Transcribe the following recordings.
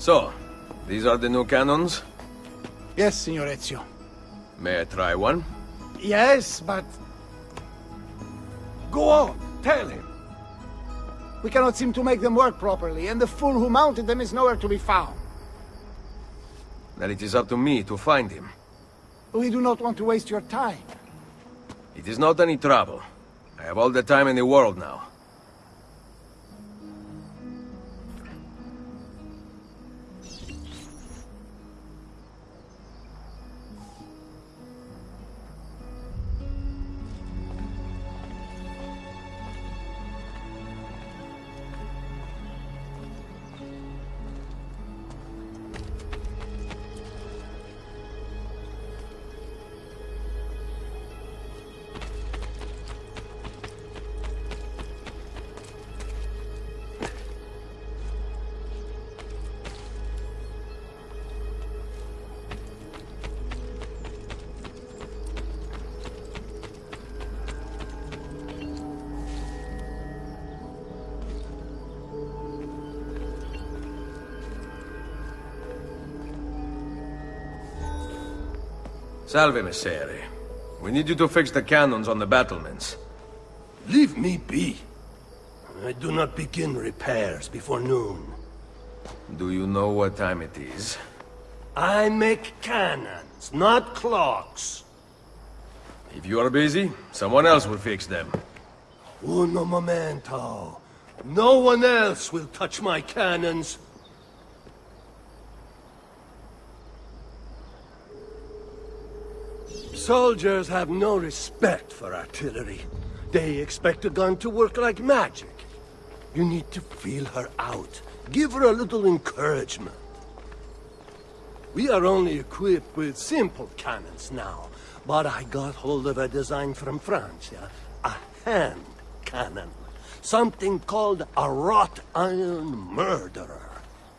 So, these are the new cannons? Yes, Signor Ezio. May I try one? Yes, but... Go on, tell him. We cannot seem to make them work properly, and the fool who mounted them is nowhere to be found. Then it is up to me to find him. We do not want to waste your time. It is not any trouble. I have all the time in the world now. Salve, Messere. We need you to fix the cannons on the battlements. Leave me be. I do not begin repairs before noon. Do you know what time it is? I make cannons, not clocks. If you are busy, someone else will fix them. Uno momento. No one else will touch my cannons. Soldiers have no respect for artillery. They expect a gun to work like magic. You need to feel her out. Give her a little encouragement. We are only equipped with simple cannons now, but I got hold of a design from France, yeah? A hand cannon. Something called a wrought iron murderer.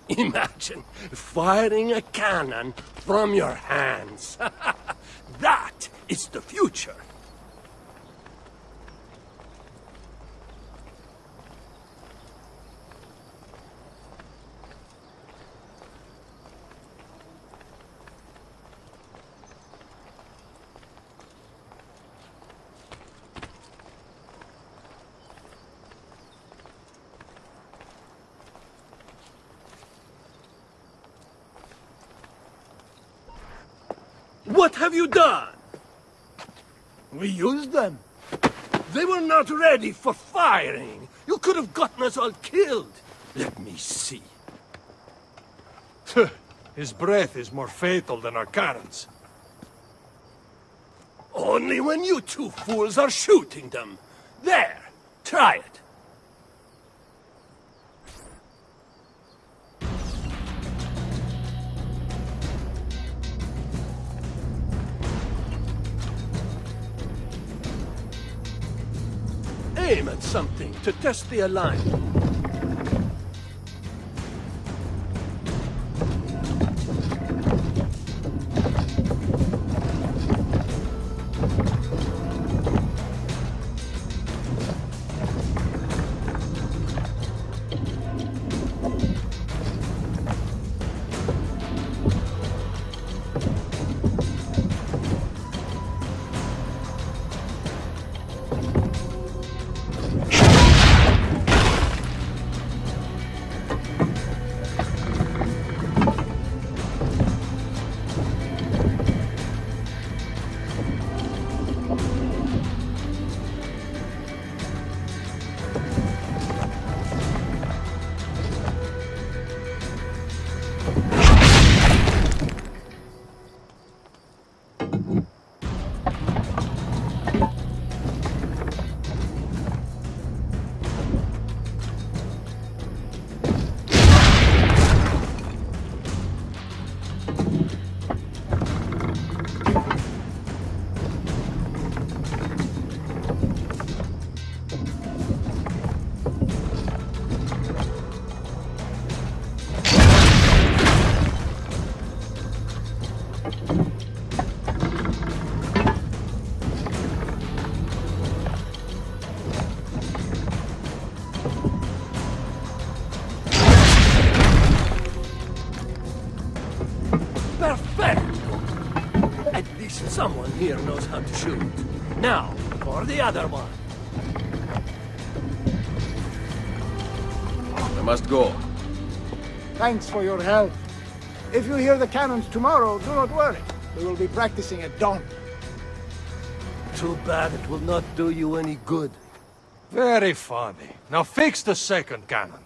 Imagine firing a cannon from your hands. is the future. What have you done? We used them. They were not ready for firing. You could have gotten us all killed. Let me see. His breath is more fatal than our cannons. Only when you two fools are shooting them. There, try it. Aim at something to test the alignment. Now, for the other one. I must go. Thanks for your help. If you hear the cannons tomorrow, do not worry. We will be practicing at dawn. Too bad it will not do you any good. Very funny. Now fix the second cannon.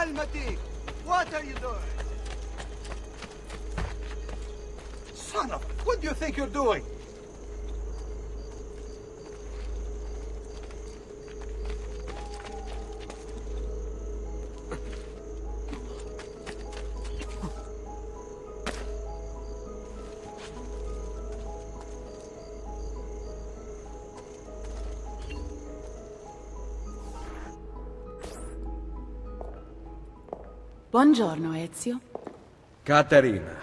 Calmati! What are you doing? Son of... What do you think you're doing? Buongiorno, Ezio. Caterina,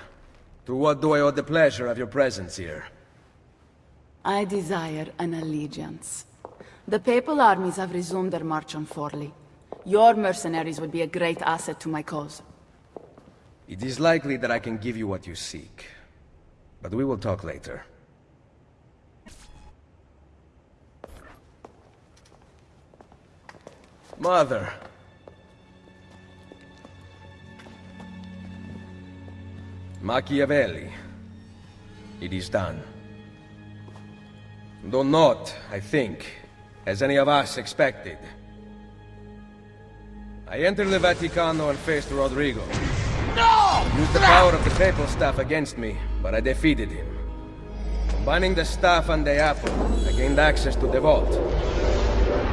to what do I owe the pleasure of your presence here? I desire an allegiance. The papal armies have resumed their march on Forli. Your mercenaries would be a great asset to my cause. It is likely that I can give you what you seek. But we will talk later. Mother. Machiavelli. It is done. Though not, I think, as any of us expected. I entered the Vaticano and faced Rodrigo. No! Used the power of the papal staff against me, but I defeated him. Combining the staff and the apple, I gained access to the vault.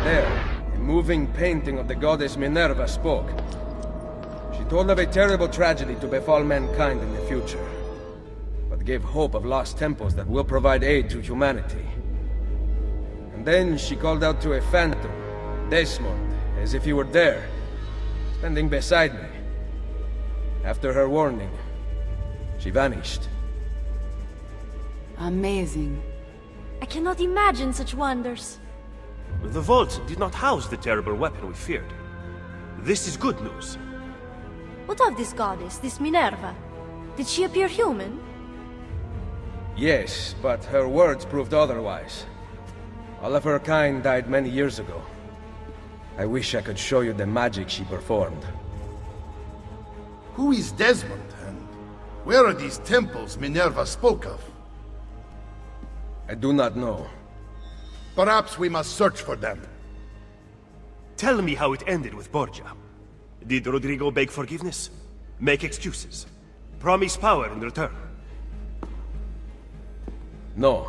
There, a moving painting of the goddess Minerva spoke. She told of a terrible tragedy to befall mankind in the future, but gave hope of lost temples that will provide aid to humanity. And then she called out to a phantom, Desmond, as if he were there, standing beside me. After her warning, she vanished. Amazing. I cannot imagine such wonders. The vault did not house the terrible weapon we feared. This is good news. What of this goddess, this Minerva? Did she appear human? Yes, but her words proved otherwise. All of her kind died many years ago. I wish I could show you the magic she performed. Who is Desmond, and where are these temples Minerva spoke of? I do not know. Perhaps we must search for them. Tell me how it ended with Borgia. Did Rodrigo beg forgiveness? Make excuses? Promise power in return? No.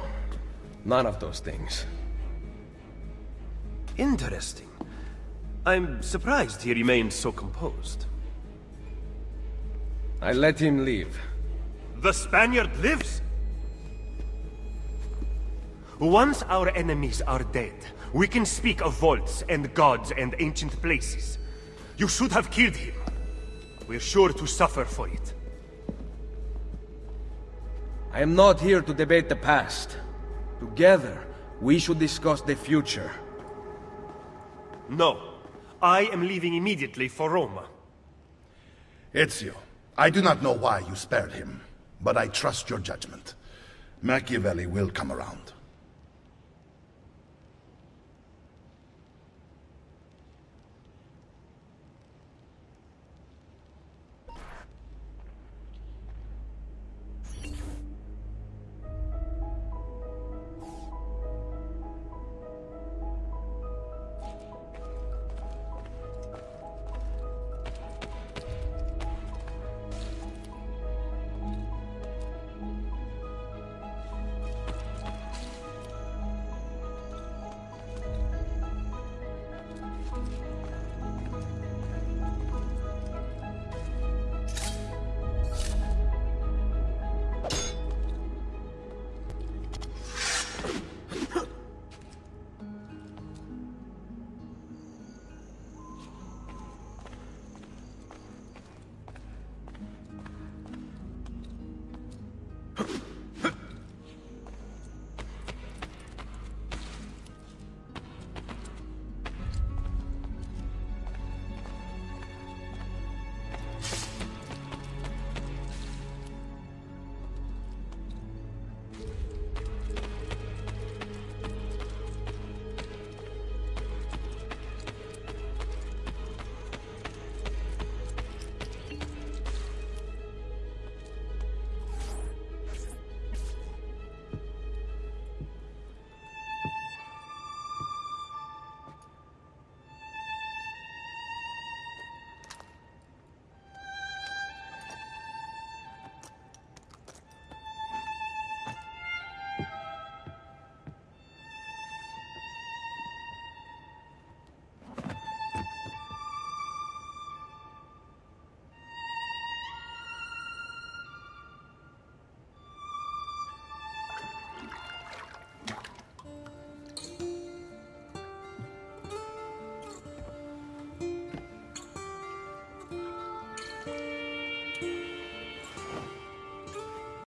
None of those things. Interesting. I'm surprised he remained so composed. I let him leave. The Spaniard lives? Once our enemies are dead, we can speak of vaults and gods and ancient places. You should have killed him. We're sure to suffer for it. I am not here to debate the past. Together, we should discuss the future. No. I am leaving immediately for Roma. Ezio, I do not know why you spared him, but I trust your judgment. Machiavelli will come around.